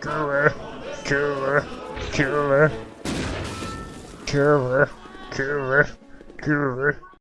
Killer, killer, killer, killer, killer, killer.